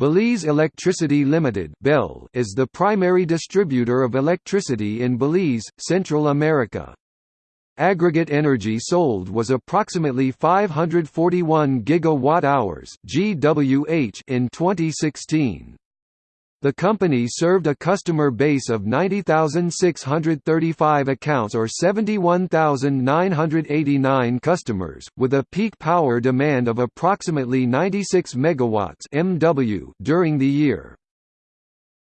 Belize Electricity Limited (BEL) is the primary distributor of electricity in Belize, Central America. Aggregate energy sold was approximately 541 gigawatt-hours (GWh) in 2016. The company served a customer base of 90,635 accounts or 71,989 customers, with a peak power demand of approximately 96 megawatts (MW) during the year.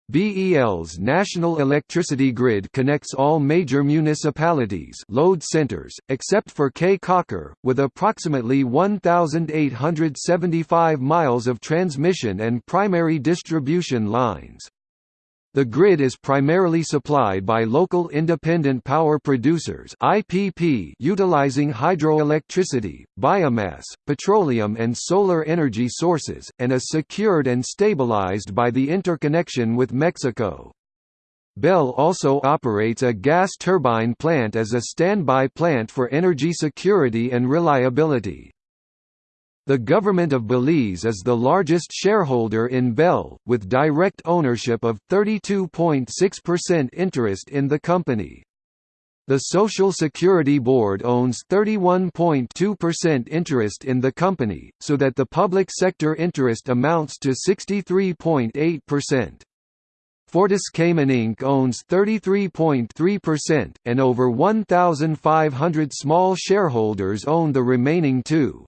BEL's national electricity grid connects all major municipalities load centers, except for Caye Caulker, with approximately 1,875 miles of transmission and primary distribution lines. The grid is primarily supplied by local independent power producers (IPP) utilizing hydroelectricity, biomass, petroleum and solar energy sources and is secured and stabilized by the interconnection with Mexico. BEL also operates a gas turbine plant as a standby plant for energy security and reliability. The government of Belize is the largest shareholder in BEL, with direct ownership of 32.6% interest in the company. The Social Security Board owns 31.2% interest in the company, so that the public sector interest amounts to 63.8%. Fortis Cayman Inc. owns 33.3%, and over 1,500 small shareholders own the remaining 2.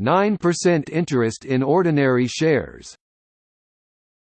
9% interest in ordinary shares.